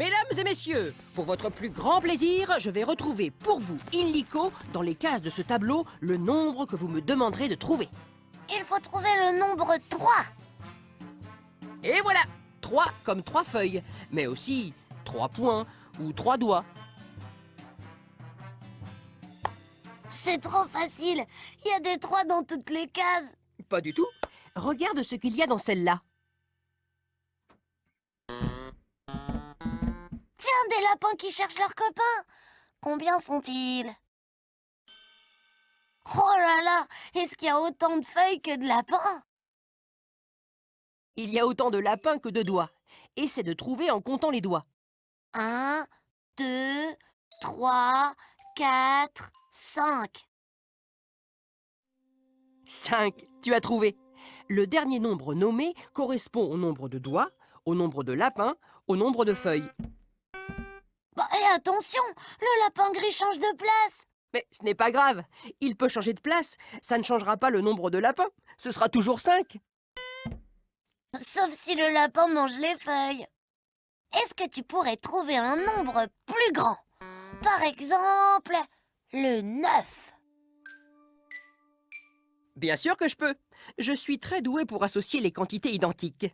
Mesdames et messieurs, pour votre plus grand plaisir, je vais retrouver pour vous, illico, dans les cases de ce tableau, le nombre que vous me demanderez de trouver. Il faut trouver le nombre 3. Et voilà 3 comme trois feuilles, mais aussi trois points ou trois doigts. C'est trop facile. Il y a des 3 dans toutes les cases. Pas du tout. Regarde ce qu'il y a dans celle-là. Des lapins qui cherchent leurs copains. Combien sont-ils? Oh là là Est-ce qu'il y a autant de feuilles que de lapins? Il y a autant de lapins que de doigts. Essaie de trouver en comptant les doigts. 1, 2, 3, 4, 5. 5. Tu as trouvé. Le dernier nombre nommé correspond au nombre de doigts, au nombre de lapins, au nombre de feuilles. Attention, le lapin gris change de place. Mais ce n'est pas grave. Il peut changer de place. Ça ne changera pas le nombre de lapins. Ce sera toujours 5. Sauf si le lapin mange les feuilles. Est-ce que tu pourrais trouver un nombre plus grand? Par exemple, le 9. Bien sûr que je peux. Je suis très doué pour associer les quantités identiques.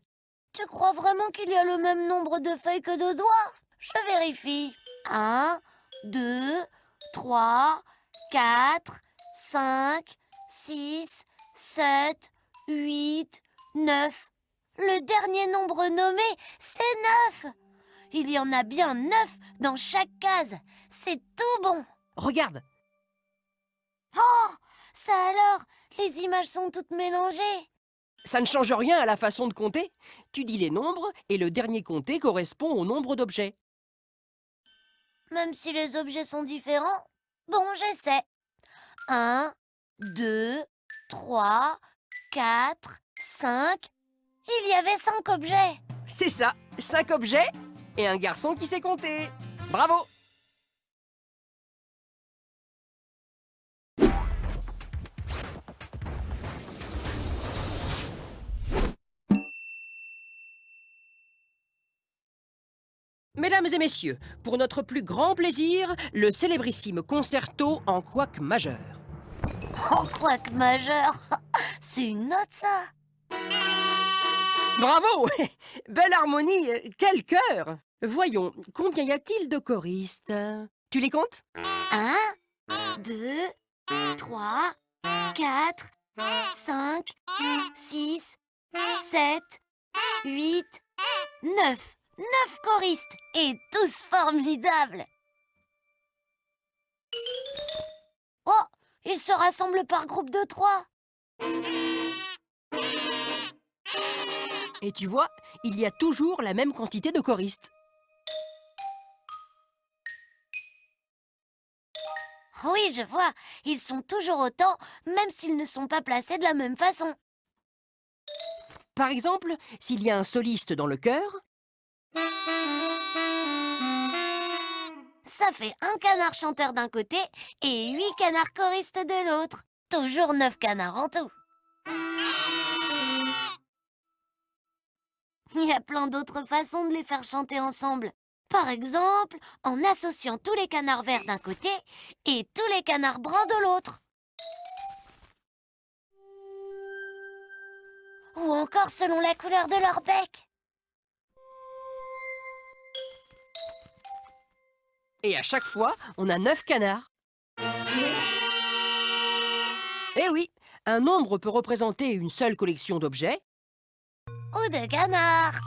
Tu crois vraiment qu'il y a le même nombre de feuilles que de doigts? Je vérifie. 1, 2, 3, 4, 5, 6, 7, 8, 9. Le dernier nombre nommé, c'est 9. Il y en a bien 9 dans chaque case. C'est tout bon. Regarde, Oh, ça alors, les images sont toutes mélangées. ça ne change rien à la façon de compter. Tu dis les nombres et le dernier compté correspond au nombre d'objets. Même si les objets sont différents Bon, j'essaie. 1, 2, 3, 4, 5. Il y avait 5 objets. C'est ça, 5 objets et un garçon qui sait compter. Bravo Mesdames et messieurs, pour notre plus grand plaisir, le célébrissime concerto en couac majeur. Oh, quoique majeur? C'est une note, ça? Bravo Belle harmonie, quel cœur Voyons, combien y a-t-il de choristes? Tu les comptes? 1, 2, 3, 4, 5, 6, 7, 8, 9. 9 choristes et tous formidables. Oh, ils se rassemblent par groupe de trois. Et tu vois, il y a toujours la même quantité de choristes. Oui, je vois, ils sont toujours autant, même s'ils ne sont pas placés de la même façon. Par exemple, s'il y a un soliste dans le chœur, Ça fait un canard chanteur d'un côté et huit canards choristes de l'autre. Toujours neuf canards en tout. Il y a plein d'autres façons de les faire chanter ensemble. Par exemple, en associant tous les canards verts d'un côté et tous les canards bruns de l'autre. Ou encore selon la couleur de leur bec. Et à chaque fois, on a 9 canards. Eh oui, un nombre peut représenter une seule collection d'objets, Ou de canards.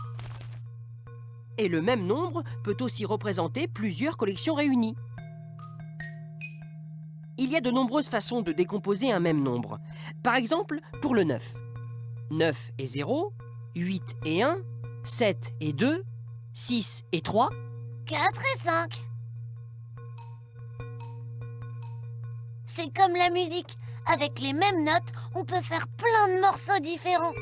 et le même nombre peut aussi représenter plusieurs collections réunies. Il y a de nombreuses façons de décomposer un même nombre. Par exemple, pour le 9. 9 et 0, 8 et 1, 7 et 2, 6 et 3, 4 et 5. C'est comme la musique. Avec les mêmes notes, on peut faire plein de morceaux différents.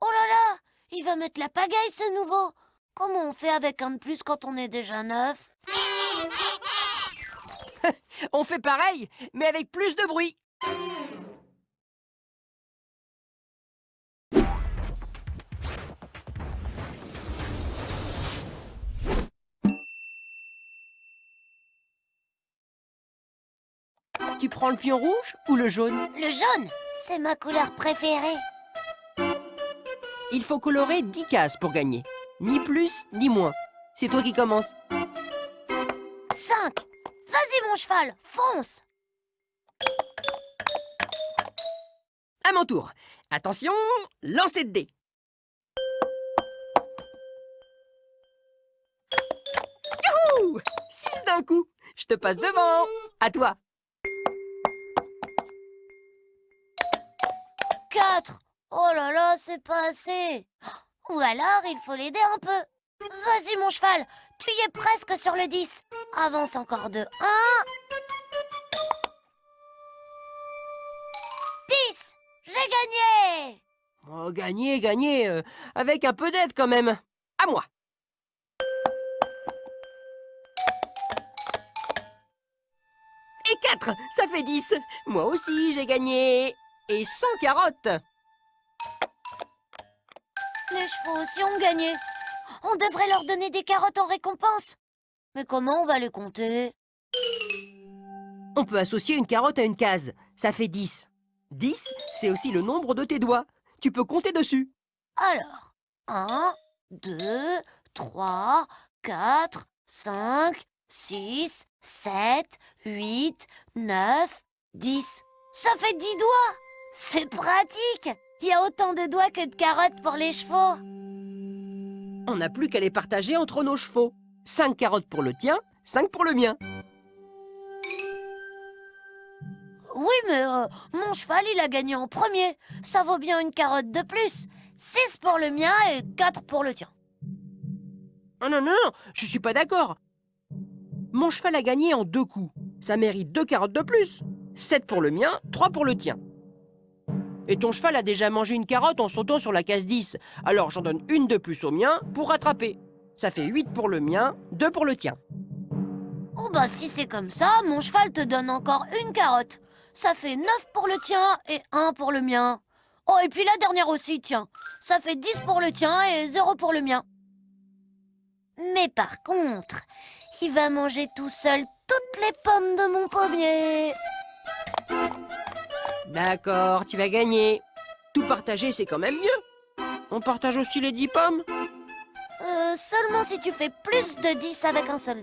Oh là là Il va mettre la pagaille, ce nouveau Comment on fait avec un de plus quand on est déjà neuf? On fait pareil, mais avec plus de bruit. Tu prends le pion rouge ou le jaune Le jaune, c'est ma couleur préférée. Il faut colorer 10 cases pour gagner. Ni plus, ni moins. C'est toi qui commences. 5. Vas-y mon cheval, fonce À mon tour. Attention, lancez de dés. Youhou 6 d'un coup. Je te passe devant. À toi. Oh là là, c'est pas assez. Ou alors, il faut l'aider un peu. Vas-y mon cheval, tu y es presque sur le 10. Avance encore de 1. 10 J'ai gagné Oh, gagner, gagner, euh, avec un peu d'aide quand même. À moi. Et 4, ça fait 10. Moi aussi, j'ai gagné. Et 100 carottes. Les chevaux aussi ont gagné. On devrait leur donner des carottes en récompense. Mais comment on va les compter? On peut associer une carotte à une case. Ça fait 10. 10, c'est aussi le nombre de tes doigts. Tu peux compter dessus. Alors, 1, 2, 3, 4, 5, 6, 7, 8, 9, 10. Ça fait 10 doigts C'est pratique Il y a autant de doigts que de carottes pour les chevaux. On n'a plus qu'à les partager entre nos chevaux. 5 carottes pour le tien, 5 pour le mien. Oui, mais euh, mon cheval, il a gagné en premier. Ça vaut bien une carotte de plus. 6 pour le mien et 4 pour le tien. Oh non, non, non, je suis pas d'accord. Mon cheval a gagné en deux coups. Ça mérite deux carottes de plus. 7 pour le mien, 3 pour le tien. Et ton cheval a déjà mangé une carotte en sautant sur la case 10. Alors j'en donne une de plus au mien pour rattraper. Ça fait 8 pour le mien, 2 pour le tien. Oh bah si c'est comme ça, mon cheval te donne encore une carotte. Ça fait 9 pour le tien et 1 pour le mien. Oh, et puis la dernière aussi, tiens. Ça fait 10 pour le tien et 0 pour le mien. Mais par contre, il va manger tout seul toutes les pommes de mon pommier. D'accord, tu vas gagner. Tout partager, c'est quand même mieux. On partage aussi les 10 pommes Euh, seulement si tu fais plus de 10 avec un seul.